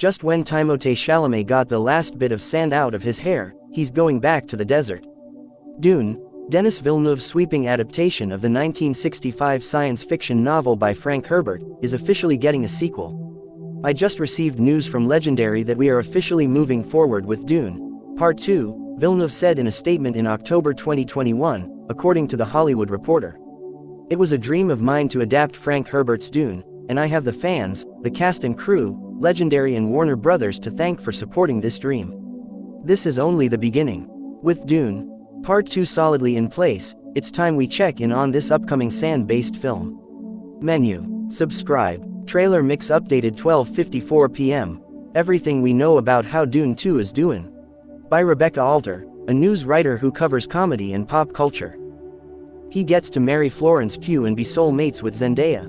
Just when Timothée Chalamet got the last bit of sand out of his hair, he's going back to the desert. Dune, Denis Villeneuve's sweeping adaptation of the 1965 science fiction novel by Frank Herbert, is officially getting a sequel. I just received news from Legendary that we are officially moving forward with Dune. Part 2, Villeneuve said in a statement in October 2021, according to The Hollywood Reporter. It was a dream of mine to adapt Frank Herbert's Dune, and I have the fans, the cast and crew, Legendary and Warner Brothers to thank for supporting this dream. This is only the beginning. With Dune, Part 2 solidly in place, it's time we check in on this upcoming sand-based film. Menu. Subscribe. Trailer mix updated 12.54 p.m. Everything we know about how Dune 2 is doing. By Rebecca Alter, a news writer who covers comedy and pop culture. He gets to marry Florence Pugh and be soulmates with Zendaya.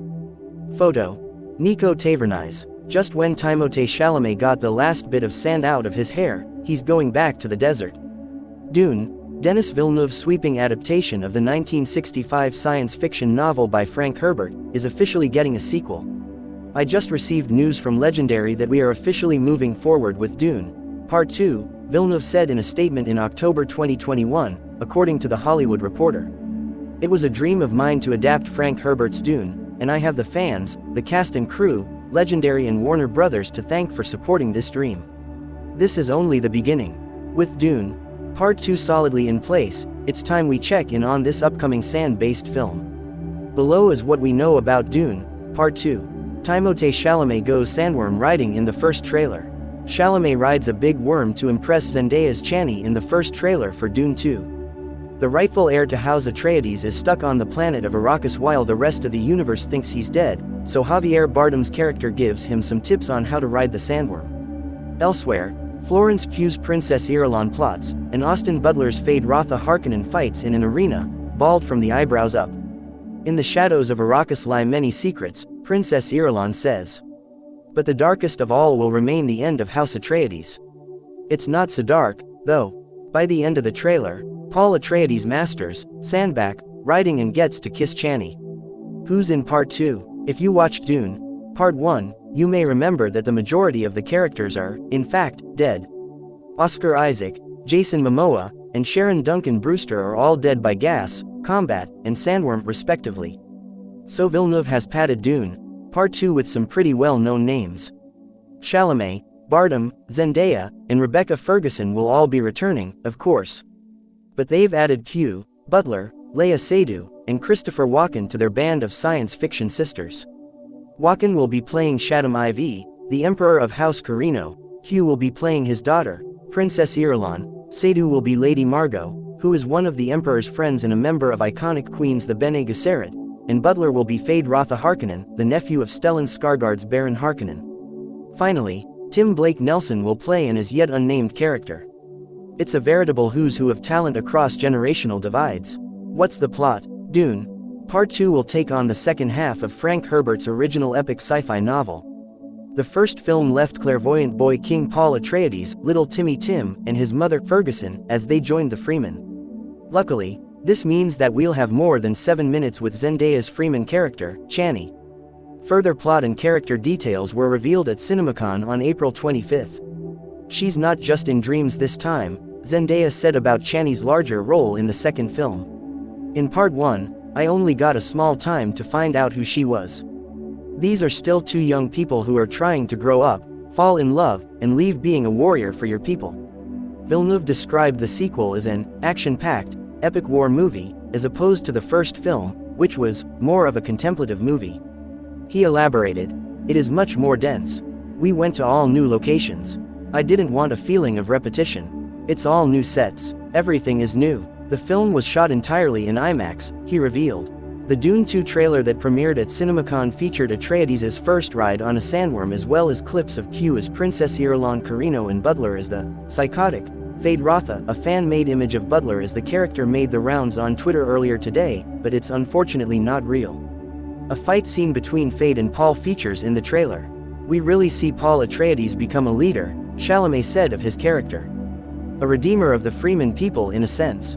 Photo. Niko Tavernise. Just when Timothée Chalamet got the last bit of sand out of his hair, he's going back to the desert. Dune, Denis Villeneuve's sweeping adaptation of the 1965 science fiction novel by Frank Herbert, is officially getting a sequel. I just received news from Legendary that we are officially moving forward with Dune. Part 2, Villeneuve said in a statement in October 2021, according to The Hollywood Reporter. It was a dream of mine to adapt Frank Herbert's Dune, and I have the fans, the cast and crew, Legendary and Warner Brothers to thank for supporting this dream. This is only the beginning. With Dune, Part 2 solidly in place, it's time we check in on this upcoming sand-based film. Below is what we know about Dune, Part 2. Timothée Chalamet goes sandworm riding in the first trailer. Chalamet rides a big worm to impress Zendaya's Chani in the first trailer for Dune 2. The rightful heir to House Atreides is stuck on the planet of Arrakis while the rest of the universe thinks he's dead, so Javier Bardem's character gives him some tips on how to ride the sandworm. Elsewhere, Florence Pugh's Princess Irulan plots, and Austin Butler's Feyd-Rautha Harkonnen fights in an arena, bald from the eyebrows up. In the shadows of Arrakis lie many secrets, Princess Irulan says. But the darkest of all will remain the end of House Atreides. It's not so dark, though. By the end of the trailer, Paul Atreides masters, Sandback, riding and gets to kiss Chani. Who's in part 2? If you watched Dune, part 1, you may remember that the majority of the characters are, in fact, dead. Oscar Isaac, Jason Momoa, and Sharon Duncan Brewster are all dead by gas, combat, and sandworm respectively. So Villeneuve has padded Dune, part 2 with some pretty well-known names. Chalamet, Bardem, Zendaya, and Rebecca Ferguson will all be returning, of course. But they've added Pugh, Butler, Léa Seydoux, and Christopher Walken to their band of science fiction sisters. Walken will be playing Shaddam IV, the Emperor of House Corrino, Pugh will be playing his daughter, Princess Irulan, Seydoux will be Lady Margot, who is one of the Emperor's friends and a member of iconic queens the Bene Gesserit, and Butler will be Feyd-Rautha Harkonnen, the nephew of Stellan Skarsgård's Baron Harkonnen. Finally, Tim Blake Nelson will play an as yet unnamed character. It's a veritable who's who of talent across generational divides. What's the plot? Dune. Part 2 will take on the second half of Frank Herbert's original epic sci-fi novel. The first film left clairvoyant boy King Paul Atreides, little Timmy Tim, and his mother Ferguson, as they joined the Fremen. Luckily, this means that we'll have more than 7 minutes with Zendaya's Fremen character, Chani. Further plot and character details were revealed at CinemaCon on April 25. She's not just in dreams this time, Zendaya said about Chani's larger role in the second film. In part 1, I only got a small time to find out who she was. These are still two young people who are trying to grow up, fall in love, and leave being a warrior for your people. Villeneuve described the sequel as an action-packed, epic war movie, as opposed to the first film, which was more of a contemplative movie. He elaborated, it is much more dense. We went to all new locations. I didn't want a feeling of repetition. It's all new sets. Everything is new. The film was shot entirely in IMAX, he revealed. The Dune 2 trailer that premiered at CinemaCon featured Atreides' first ride on a sandworm as well as clips of Pugh as Princess Irulan Corrino and Butler as the psychotic Feyd-Rautha, a fan-made image of Butler as the character made the rounds on Twitter earlier today, but it's unfortunately not real. A fight scene between Feyd and Paul features in the trailer. We really see Paul Atreides become a leader, Chalamet said of his character. A redeemer of the Fremen people in a sense.